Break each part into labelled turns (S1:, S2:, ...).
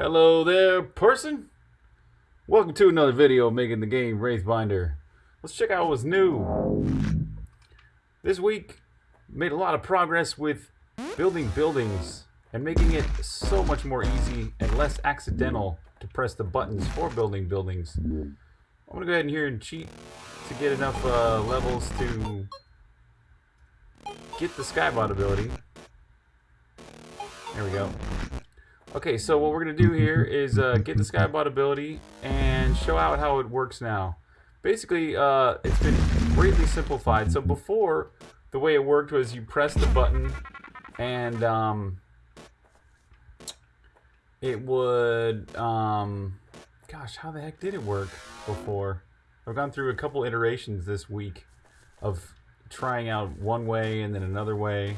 S1: Hello there, person. Welcome to another video making the game Wraithbinder. Let's check out what's new. This week, made a lot of progress with building buildings and making it so much more easy and less accidental to press the buttons for building buildings. I'm gonna go ahead and here and cheat to get enough uh, levels to get the Skybot ability. There we go. Okay, so what we're going to do here is uh, get the Skybot ability and show out how it works now. Basically, uh, it's been greatly simplified. So before, the way it worked was you press the button and um, it would... Um, gosh, how the heck did it work before? I've gone through a couple iterations this week of trying out one way and then another way.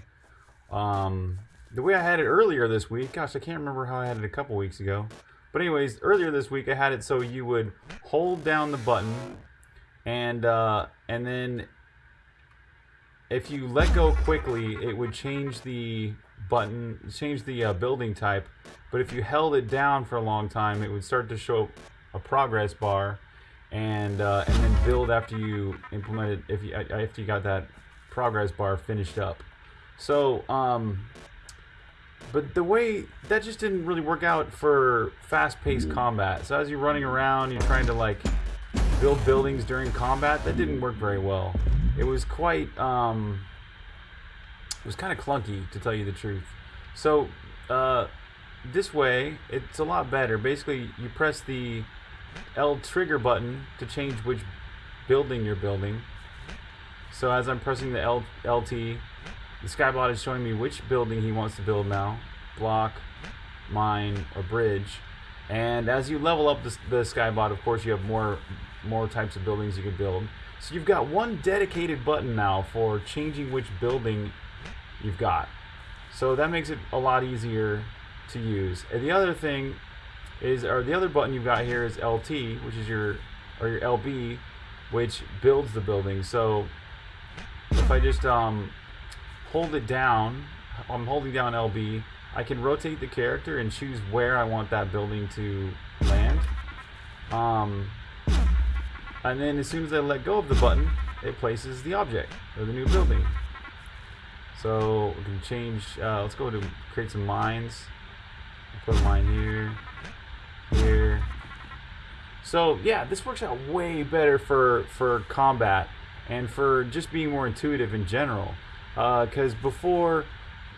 S1: Um, the way I had it earlier this week, gosh, I can't remember how I had it a couple weeks ago. But anyways, earlier this week I had it so you would hold down the button and uh, and then if you let go quickly, it would change the button, change the uh, building type. But if you held it down for a long time, it would start to show a progress bar and uh, and then build after you implemented if you after you got that progress bar finished up. So um, but the way that just didn't really work out for fast-paced combat. So as you're running around, you're trying to like build buildings during combat. That didn't work very well. It was quite um, it was kind of clunky to tell you the truth. So uh, this way, it's a lot better. Basically, you press the L trigger button to change which building you're building. So as I'm pressing the L LT, the Skybot is showing me which building he wants to build now. Block, mine, or bridge. And as you level up the, the Skybot, of course, you have more, more types of buildings you can build. So you've got one dedicated button now for changing which building you've got. So that makes it a lot easier to use. And the other thing is, or the other button you've got here is LT, which is your, or your LB, which builds the building. So if I just um, hold it down, I'm holding down LB, I can rotate the character and choose where I want that building to land. Um, and then as soon as I let go of the button, it places the object, or the new building. So we can change, uh, let's go to create some mines. Put a mine here, here. So yeah, this works out way better for, for combat and for just being more intuitive in general because uh, before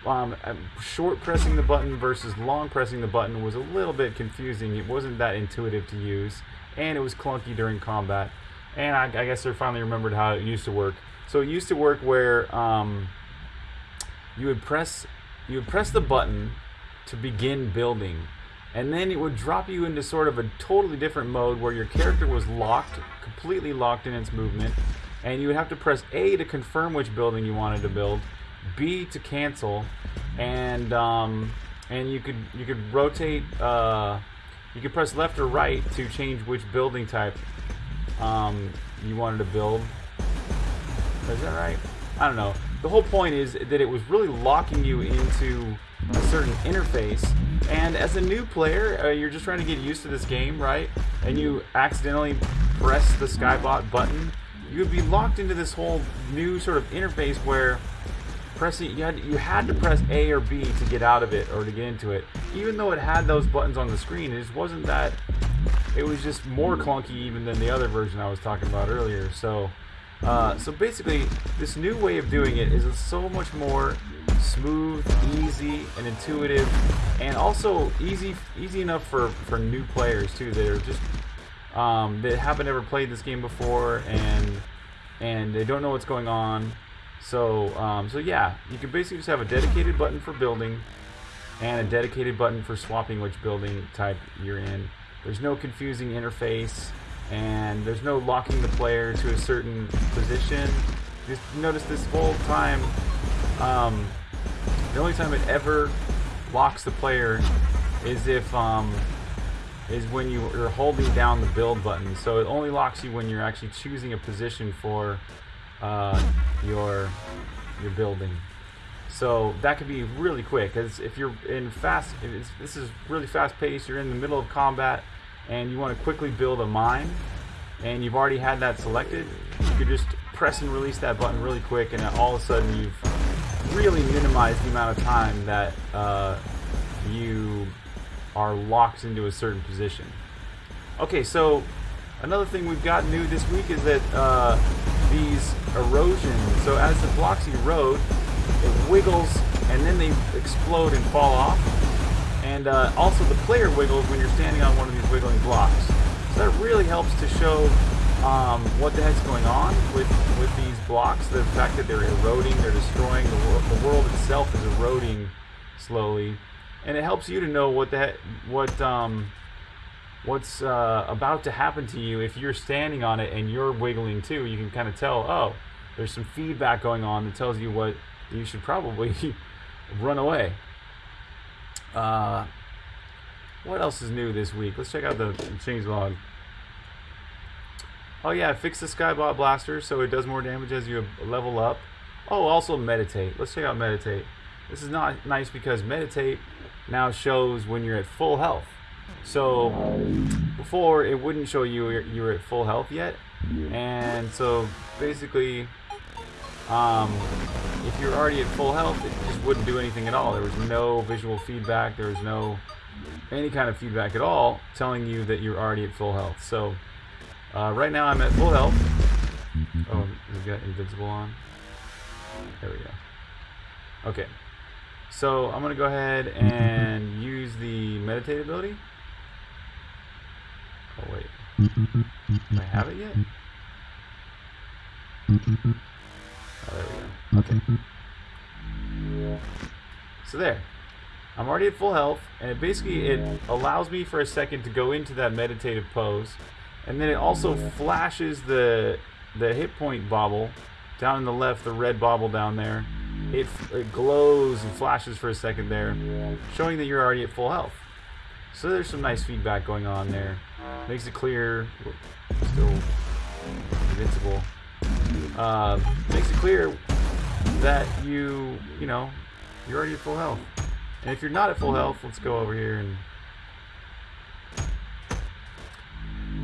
S1: um, uh, short pressing the button versus long pressing the button was a little bit confusing. It wasn't that intuitive to use, and it was clunky during combat. And I, I guess they finally remembered how it used to work. So it used to work where um, you would press you would press the button to begin building, and then it would drop you into sort of a totally different mode where your character was locked, completely locked in its movement, and you would have to press A to confirm which building you wanted to build, B to cancel, and um, and you could you could rotate. Uh, you could press left or right to change which building type um, you wanted to build. Is that right? I don't know. The whole point is that it was really locking you into a certain interface. And as a new player, uh, you're just trying to get used to this game, right? And you accidentally press the Skybot button you would be locked into this whole new sort of interface where pressing you had you had to press A or B to get out of it or to get into it. Even though it had those buttons on the screen, it just wasn't that. It was just more clunky even than the other version I was talking about earlier. So, uh, so basically, this new way of doing it is so much more smooth, easy, and intuitive, and also easy easy enough for for new players too that are just um, that haven't ever played this game before and and they don't know what's going on. So um, so yeah, you can basically just have a dedicated button for building and a dedicated button for swapping which building type you're in. There's no confusing interface and there's no locking the player to a certain position. Just notice this whole time, um, the only time it ever locks the player is if um, is when you are holding down the build button. So it only locks you when you're actually choosing a position for uh, your your building. So that could be really quick. Because if you're in fast, this is really fast paced. You're in the middle of combat, and you want to quickly build a mine, and you've already had that selected. You could just press and release that button really quick, and all of a sudden you've really minimized the amount of time that uh, you are locked into a certain position. Okay, so another thing we've got new this week is that uh, these erosions, so as the blocks erode, it wiggles and then they explode and fall off. And uh, also the player wiggles when you're standing on one of these wiggling blocks. So that really helps to show um, what the heck's going on with, with these blocks. The fact that they're eroding, they're destroying, the world, the world itself is eroding slowly. And it helps you to know what heck, what, um, what's uh, about to happen to you if you're standing on it and you're wiggling too. You can kind of tell, oh, there's some feedback going on that tells you what you should probably run away. Uh, what else is new this week? Let's check out the change log. Oh yeah, fix the Skybot Blaster so it does more damage as you level up. Oh, also meditate. Let's check out meditate. This is not nice because meditate now shows when you're at full health. So before it wouldn't show you you were at full health yet, and so basically, um, if you're already at full health, it just wouldn't do anything at all. There was no visual feedback. There was no any kind of feedback at all telling you that you're already at full health. So uh, right now I'm at full health. Oh, we've got invincible on. There we go. Okay. So I'm going to go ahead and use the meditate ability. Oh, wait. Do I have it yet? Oh, there we go. Okay. So there. I'm already at full health, and basically it allows me for a second to go into that meditative pose, and then it also flashes the the hit point bobble down in the left, the red bobble down there. It, it glows and flashes for a second there, showing that you're already at full health. So there's some nice feedback going on there. Makes it clear, still invincible. Uh, makes it clear that you, you know, you're already at full health. And if you're not at full health, let's go over here and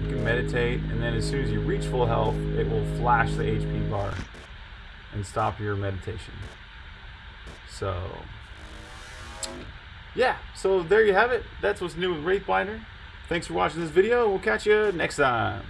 S1: you can meditate, and then as soon as you reach full health, it will flash the HP bar and stop your meditation. So, yeah, so there you have it. That's what's new with Wraithbinder. Thanks for watching this video. We'll catch you next time.